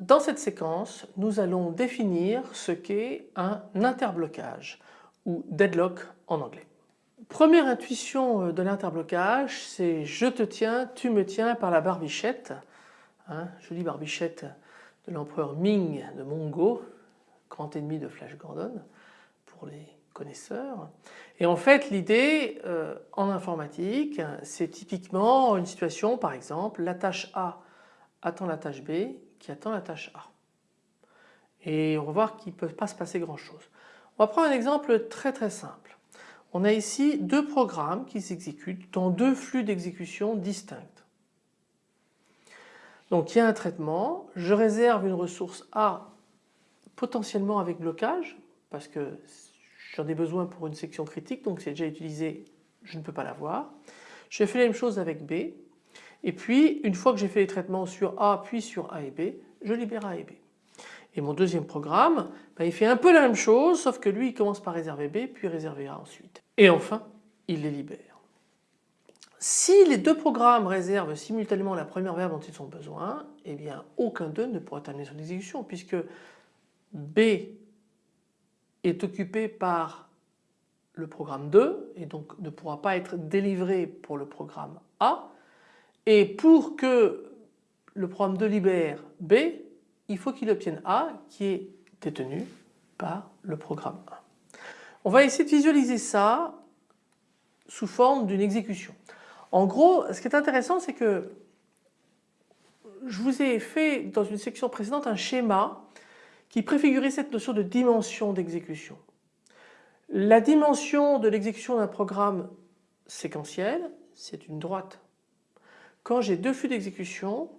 dans cette séquence nous allons définir ce qu'est un interblocage ou deadlock en anglais. Première intuition euh, de l'interblocage c'est je te tiens, tu me tiens par la barbichette, hein, jolie barbichette de l'empereur Ming de Mongo, grand ennemi de Flash Gordon pour les connaisseurs. Et en fait l'idée euh, en informatique c'est typiquement une situation par exemple la tâche A attend la tâche B qui attend la tâche A. Et on va voir qu'il ne peut pas se passer grand chose. On va prendre un exemple très très simple. On a ici deux programmes qui s'exécutent dans deux flux d'exécution distincts. Donc il y a un traitement, je réserve une ressource A potentiellement avec blocage parce que j'en ai besoin pour une section critique donc c'est déjà utilisé, je ne peux pas l'avoir. Je fais la même chose avec B et puis une fois que j'ai fait les traitements sur A puis sur A et B, je libère A et B. Et mon deuxième programme, ben, il fait un peu la même chose sauf que lui il commence par réserver B puis réserver A ensuite. Et enfin il les libère. Si les deux programmes réservent simultanément la première verbe dont ils ont besoin, eh bien aucun d'eux ne pourra terminer son exécution puisque B est occupé par le programme 2 et donc ne pourra pas être délivré pour le programme A et pour que le programme 2 libère B, il faut qu'il obtienne A qui est détenu par le programme 1. On va essayer de visualiser ça sous forme d'une exécution. En gros, ce qui est intéressant, c'est que je vous ai fait dans une section précédente un schéma qui préfigurait cette notion de dimension d'exécution. La dimension de l'exécution d'un programme séquentiel, c'est une droite. Quand j'ai deux flux d'exécution,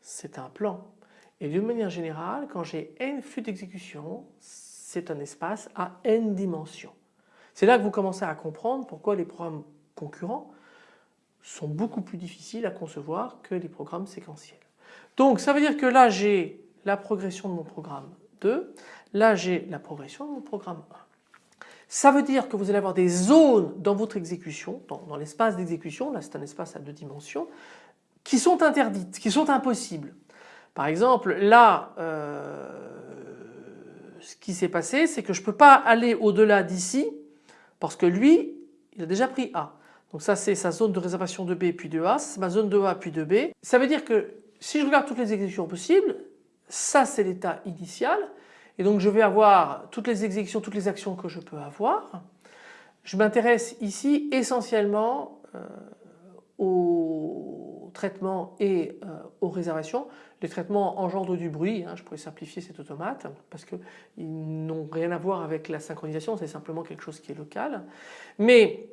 c'est un plan. Et d'une manière générale, quand j'ai n flux d'exécution, c'est un espace à n dimensions. C'est là que vous commencez à comprendre pourquoi les programmes concurrents sont beaucoup plus difficiles à concevoir que les programmes séquentiels. Donc ça veut dire que là j'ai la progression de mon programme 2, là j'ai la progression de mon programme 1. Ça veut dire que vous allez avoir des zones dans votre exécution, dans, l'espace d'exécution, là c'est un espace à deux dimensions, qui sont interdites, qui sont impossibles. Par exemple là euh, ce qui s'est passé c'est que je ne peux pas aller au-delà d'ici parce que lui il a déjà pris A. Donc ça c'est sa zone de réservation de B puis de A, c'est ma zone de A puis de B. Ça veut dire que si je regarde toutes les exécutions possibles, ça c'est l'état initial et donc je vais avoir toutes les exécutions, toutes les actions que je peux avoir. Je m'intéresse ici essentiellement euh, aux traitements et euh, aux réservations. Les traitements engendrent du bruit, hein, je pourrais simplifier cet automate parce qu'ils n'ont rien à voir avec la synchronisation, c'est simplement quelque chose qui est local. Mais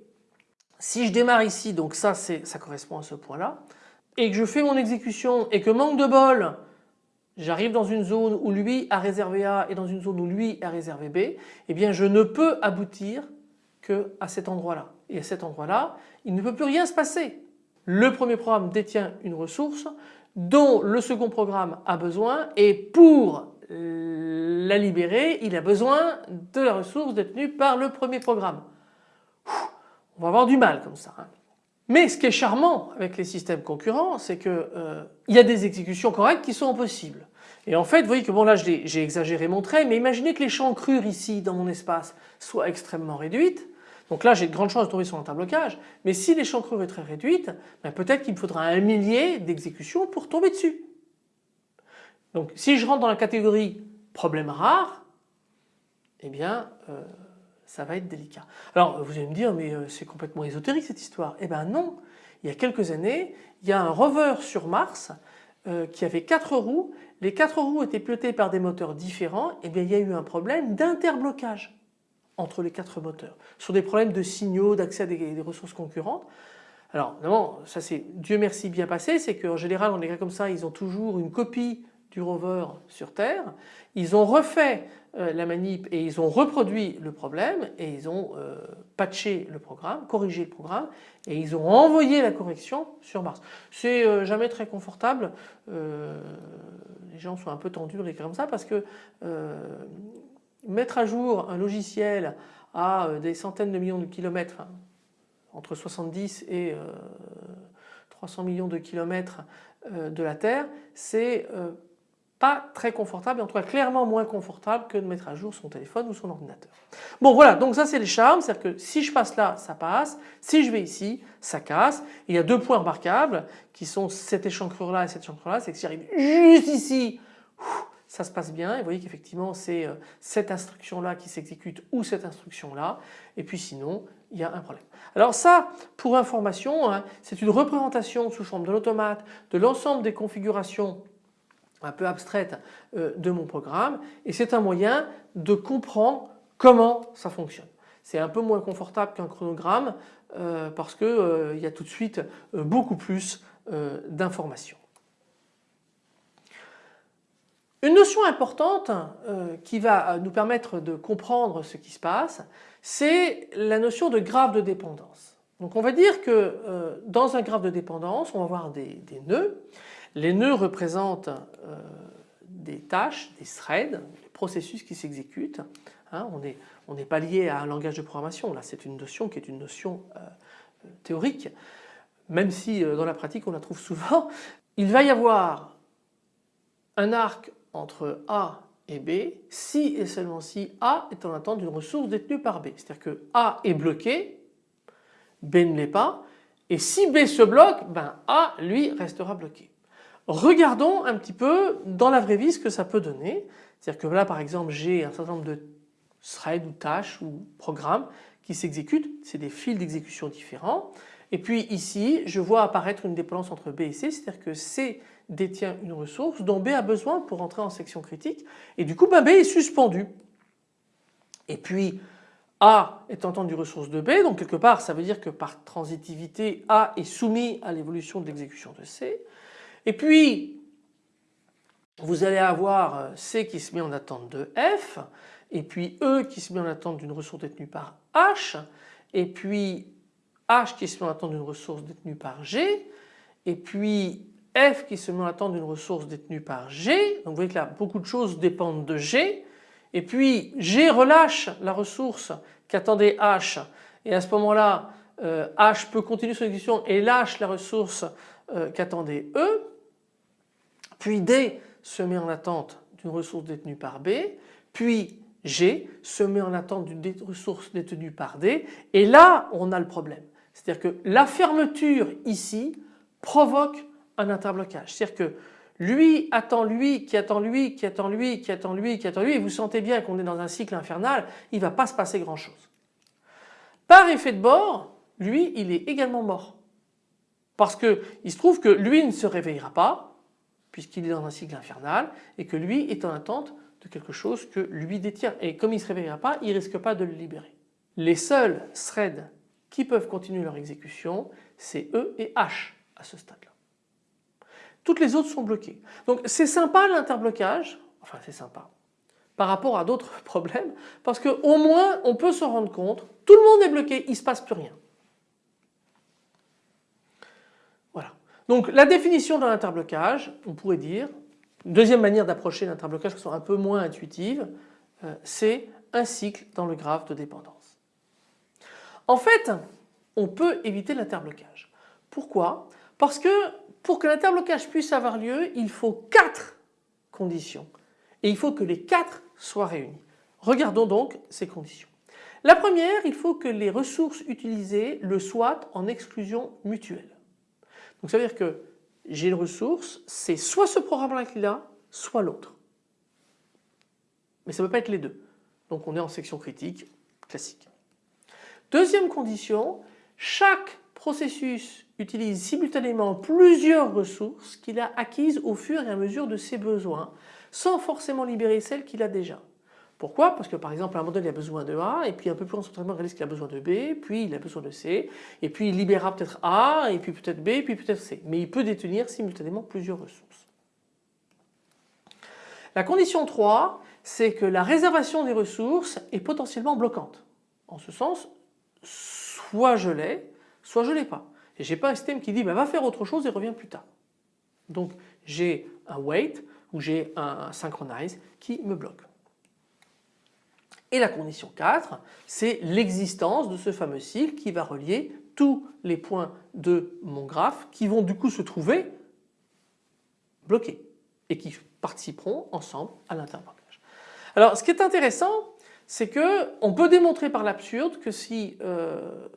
si je démarre ici, donc ça, ça correspond à ce point-là, et que je fais mon exécution et que manque de bol, j'arrive dans une zone où lui a réservé A et dans une zone où lui a réservé B, eh bien je ne peux aboutir que à cet endroit-là. Et à cet endroit-là, il ne peut plus rien se passer. Le premier programme détient une ressource dont le second programme a besoin et pour la libérer, il a besoin de la ressource détenue par le premier programme. On va avoir du mal comme ça. Hein. Mais ce qui est charmant avec les systèmes concurrents, c'est qu'il euh, y a des exécutions correctes qui sont impossibles. Et en fait, vous voyez que bon là j'ai exagéré mon trait, mais imaginez que les l'échancrure ici dans mon espace soit extrêmement réduite. Donc là j'ai de grandes chances de tomber sur un blocage, mais si les l'échancrure est très réduite, ben peut-être qu'il me faudra un millier d'exécutions pour tomber dessus. Donc si je rentre dans la catégorie problème rare, eh bien euh, ça va être délicat. Alors vous allez me dire mais euh, c'est complètement ésotérique cette histoire. Eh bien non, il y a quelques années il y a un rover sur Mars euh, qui avait quatre roues, les quatre roues étaient pilotés par des moteurs différents et eh bien il y a eu un problème d'interblocage entre les quatre moteurs sur des problèmes de signaux, d'accès à des, ressources concurrentes. Alors évidemment ça c'est Dieu merci bien passé, c'est qu'en général on est comme ça ils ont toujours une copie du rover sur Terre. Ils ont refait euh, la manip et ils ont reproduit le problème et ils ont euh, patché le programme, corrigé le programme et ils ont envoyé la correction sur Mars. C'est euh, jamais très confortable, les gens sont un peu tendus les comme ça parce que mettre à jour un logiciel à des centaines de millions de kilomètres, entre 70 et 300 millions de kilomètres de la Terre, c'est pas très confortable, en tout cas clairement moins confortable que de mettre à jour son téléphone ou son ordinateur. Bon voilà, donc ça c'est les charmes, c'est-à-dire que si je passe là, ça passe, si je vais ici, ça casse. il y a deux points remarquables qui sont cette échancrure là et cette échancrure là, c'est que si j'arrive juste ici, ça se passe bien et vous voyez qu'effectivement c'est euh, cette instruction là qui s'exécute ou cette instruction là et puis sinon il y a un problème. Alors ça pour information hein, c'est une représentation sous forme de l'automate de l'ensemble des configurations un peu abstraite euh, de mon programme et c'est un moyen de comprendre comment ça fonctionne. C'est un peu moins confortable qu'un chronogramme euh, parce qu'il euh, y a tout de suite beaucoup plus d'informations. Une notion importante qui va nous permettre de comprendre ce qui se passe, c'est la notion de graphe de dépendance. Donc on va dire que dans un graphe de dépendance, on va avoir des nœuds les nœuds représentent euh, des tâches, des threads, des processus qui s'exécutent. Hein. on n'est pas lié à un langage de programmation, là c'est une notion qui est une notion euh, théorique, même si euh, dans la pratique on la trouve souvent. Il va y avoir un arc entre A et B si et seulement si A est en attente d'une ressource détenue par B. C'est-à-dire que A est bloqué, B ne l'est pas, et si B se bloque, ben A lui restera bloqué. Regardons un petit peu dans la vraie vie ce que ça peut donner. C'est-à-dire que là par exemple j'ai un certain nombre de threads ou tâches ou programmes qui s'exécutent, c'est des fils d'exécution différents. Et puis ici je vois apparaître une dépendance entre B et C, c'est-à-dire que C détient une ressource dont B a besoin pour entrer en section critique et du coup ben, B est suspendu. Et puis A est en temps du ressource de B donc quelque part ça veut dire que par transitivité A est soumis à l'évolution de l'exécution de C. Et puis vous allez avoir euh, C qui se met en attente de F et puis E qui se met en attente d'une ressource détenue par H et puis H qui se met en attente d'une ressource détenue par G et puis F qui se met en attente d'une ressource détenue par G. Donc vous voyez que là beaucoup de choses dépendent de G. Et puis G relâche la ressource qu'attendait H. Et à ce moment-là euh, H peut continuer son exécution et lâche la ressource euh, qu'attendait E puis D se met en attente d'une ressource détenue par B, puis G se met en attente d'une ressource détenue par D et là on a le problème. C'est-à-dire que la fermeture ici provoque un interblocage. C'est-à-dire que lui attend lui, qui attend lui, qui attend lui, qui attend lui, qui attend lui et vous sentez bien qu'on est dans un cycle infernal, il ne va pas se passer grand chose. Par effet de bord, lui il est également mort. Parce qu'il se trouve que lui ne se réveillera pas, puisqu'il est dans un cycle infernal et que lui est en attente de quelque chose que lui détient. Et comme il ne se réveillera pas, il ne risque pas de le libérer. Les seuls threads qui peuvent continuer leur exécution, c'est E et H à ce stade-là. Toutes les autres sont bloquées. Donc c'est sympa l'interblocage, enfin c'est sympa, par rapport à d'autres problèmes, parce qu'au moins on peut se rendre compte, tout le monde est bloqué, il ne se passe plus rien. Donc la définition d'un interblocage, on pourrait dire, deuxième manière d'approcher l'interblocage qui sont un peu moins intuitive, euh, c'est un cycle dans le graphe de dépendance. En fait, on peut éviter l'interblocage. Pourquoi? Parce que pour que l'interblocage puisse avoir lieu, il faut quatre conditions et il faut que les quatre soient réunies. Regardons donc ces conditions. La première, il faut que les ressources utilisées le soient en exclusion mutuelle. Donc ça veut dire que j'ai une ressource, c'est soit ce programme-là qui l'a, soit l'autre. Mais ça ne peut pas être les deux. Donc on est en section critique classique. Deuxième condition, chaque processus utilise simultanément plusieurs ressources qu'il a acquises au fur et à mesure de ses besoins sans forcément libérer celles qu'il a déjà. Pourquoi? Parce que par exemple un il a besoin de A et puis un peu plus en il réalise qu'il a besoin de B, puis il a besoin de C et puis il libérera peut-être A et puis peut-être B et puis peut-être C. Mais il peut détenir simultanément plusieurs ressources. La condition 3 c'est que la réservation des ressources est potentiellement bloquante. En ce sens soit je l'ai soit je ne l'ai pas. Et je n'ai pas un système qui dit bah, va faire autre chose et revient plus tard. Donc j'ai un wait ou j'ai un synchronize qui me bloque. Et la condition 4, c'est l'existence de ce fameux cycle qui va relier tous les points de mon graphe qui vont du coup se trouver bloqués. et qui participeront ensemble à l'interblocage. Alors ce qui est intéressant c'est que on peut démontrer par l'absurde que si euh,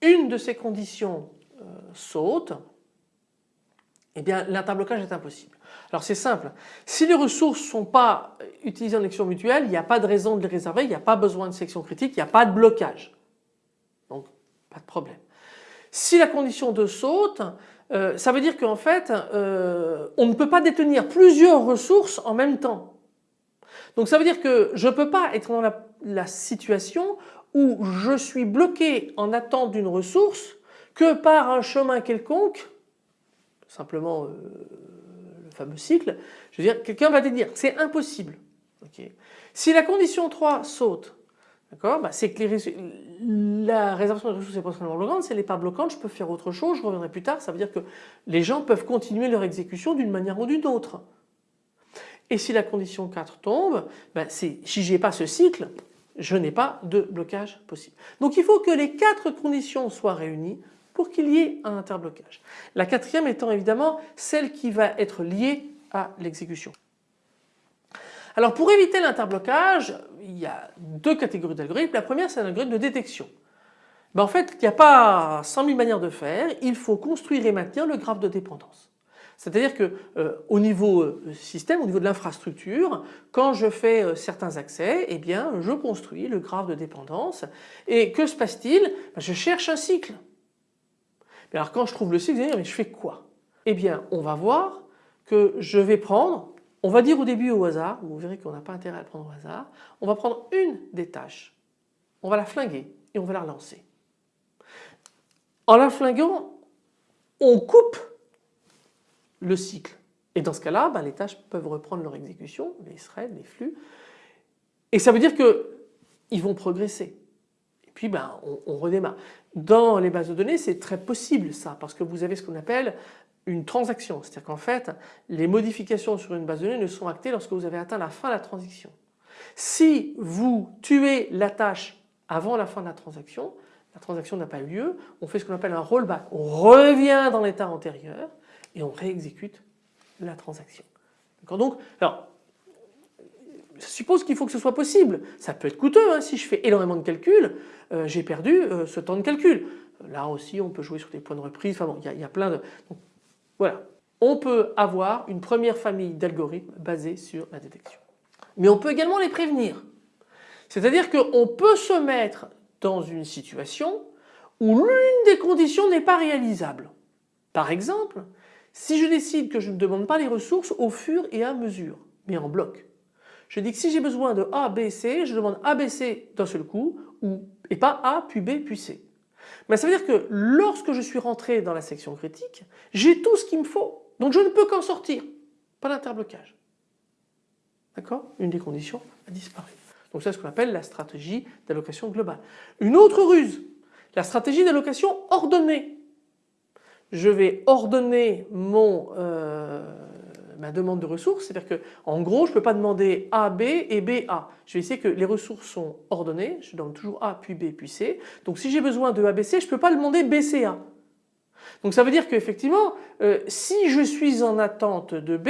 une de ces conditions euh, saute, eh bien l'interblocage est impossible. Alors c'est simple, si les ressources ne sont pas utilisées en action mutuelle, il n'y a pas de raison de les réserver, il n'y a pas besoin de section critique, il n'y a pas de blocage. Donc pas de problème. Si la condition de saute, euh, ça veut dire qu'en fait euh, on ne peut pas détenir plusieurs ressources en même temps. Donc ça veut dire que je ne peux pas être dans la, situation où je suis bloqué en attente d'une ressource que par un chemin quelconque, simplement euh, le fameux cycle, je veux dire quelqu'un va te dire c'est impossible. Si la condition 3 saute, bah, c'est que la réservation des ressources est potentiellement bloquante, si elle n'est pas bloquante, je peux faire autre chose, je reviendrai plus tard, ça veut dire que les gens peuvent continuer leur exécution d'une manière ou d'une autre. Et si la condition 4 tombe, ben si je n'ai pas ce cycle, je n'ai pas de blocage possible. Donc il faut que les quatre conditions soient réunies pour qu'il y ait un interblocage. La quatrième étant évidemment celle qui va être liée à l'exécution. Alors pour éviter l'interblocage, il y a deux catégories d'algorithmes. La première c'est un algorithme de détection. Ben en fait il n'y a pas 100 000 manières de faire, il faut construire et maintenir le graphe de dépendance. C'est-à-dire que euh, au niveau euh, système, au niveau de l'infrastructure, quand je fais euh, certains accès, eh bien je construis le graphe de dépendance et que se passe-t-il? Ben, Je cherche un cycle. Alors quand je trouve le cycle, je mais je fais quoi? Eh bien on va voir que je vais prendre, on va dire au début au hasard, vous verrez qu'on n'a pas intérêt à le prendre au hasard, on va prendre une des tâches, on va la flinguer et on va la relancer. En la flinguant, on coupe le cycle. Et dans ce cas-là, ben, les tâches peuvent reprendre leur exécution, les threads, les flux, et ça veut dire qu'ils vont progresser. Puis ben, on, redémarre. Dans les bases de données, c'est très possible ça, parce que vous avez ce qu'on appelle une transaction. C'est-à-dire qu'en fait, les modifications sur une base de données ne sont actées lorsque vous avez atteint la fin de la transaction. Si vous tuez la tâche avant la fin de la transaction, la transaction n'a pas eu lieu, on fait ce qu'on appelle un rollback. On revient dans l'état antérieur et on réexécute la transaction. Donc, suppose qu'il faut que ce soit possible. Ça peut être coûteux, hein. si je fais énormément de calculs, euh, j'ai perdu euh, ce temps de calcul. Là aussi on peut jouer sur des points de reprise, enfin il y, a plein de... voilà, on peut avoir une première famille d'algorithmes basés sur la détection. Mais on peut également les prévenir. C'est-à-dire qu'on peut se mettre dans une situation où l'une des conditions n'est pas réalisable. Par exemple, si je décide que je ne demande pas les ressources au fur et à mesure, mais en bloc, je dis que si j'ai besoin de A, B, C, je demande A, B, C d'un seul coup ou, et pas A puis B puis C. Mais ça veut dire que lorsque je suis rentré dans la section critique, j'ai tout ce qu'il me faut. Donc je ne peux qu'en sortir. Pas d'interblocage. D'accord? Une des conditions a disparu. Donc c'est ce qu'on appelle la stratégie d'allocation globale. Une autre ruse, la stratégie d'allocation ordonnée je vais ordonner mon, euh, ma demande de ressources, c'est-à-dire que en gros je ne peux pas demander A, B et B, A. Je vais essayer que les ressources sont ordonnées, je donne toujours A puis B puis C. Donc si j'ai besoin de A, B, C, je ne peux pas demander B, C, A. Donc ça veut dire qu'effectivement, euh, si je suis en attente de B,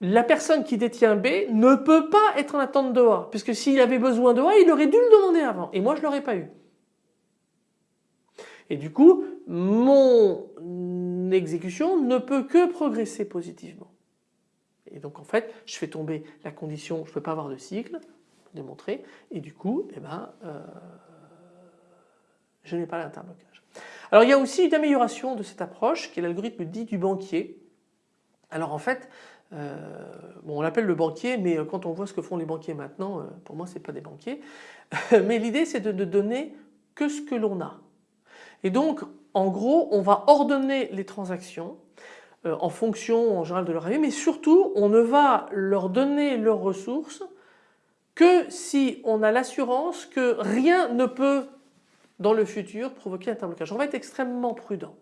la personne qui détient B ne peut pas être en attente de A, puisque s'il avait besoin de A, il aurait dû le demander avant, et moi je ne l'aurais pas eu. Et du coup, mon exécution ne peut que progresser positivement. Et donc en fait, je fais tomber la condition, je ne peux pas avoir de cycle, démontrer, et du coup, eh ben, euh, je n'ai pas l'interblocage. Alors il y a aussi une amélioration de cette approche qui est l'algorithme dit du banquier. Alors en fait, euh, bon, on l'appelle le banquier, mais quand on voit ce que font les banquiers maintenant, euh, pour moi ce n'est pas des banquiers. mais l'idée c'est de ne donner que ce que l'on a. Et donc en gros on va ordonner les transactions euh, en fonction en général de leur arrivée mais surtout on ne va leur donner leurs ressources que si on a l'assurance que rien ne peut dans le futur provoquer un interblocage. On va être extrêmement prudent.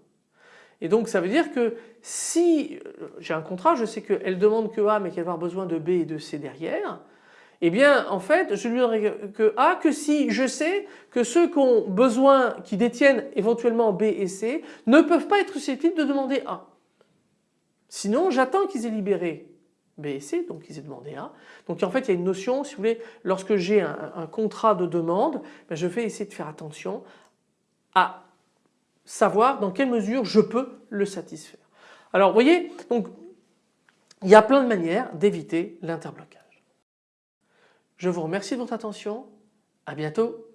Et donc ça veut dire que si euh, j'ai un contrat, je sais qu'elle demande que A mais qu'elle va avoir besoin de B et de C derrière, eh bien en fait je lui donnerai que A que si je sais que ceux qui ont besoin, qui détiennent éventuellement B et C ne peuvent pas être susceptibles de demander A. Sinon j'attends qu'ils aient libéré B et C, donc ils aient demandé A. Donc en fait il y a une notion, si vous voulez, lorsque j'ai un, contrat de demande, ben, je vais essayer de faire attention à savoir dans quelle mesure je peux le satisfaire. Alors vous voyez, il y a plein de manières d'éviter l'interblocage. Je vous remercie de votre attention, à bientôt.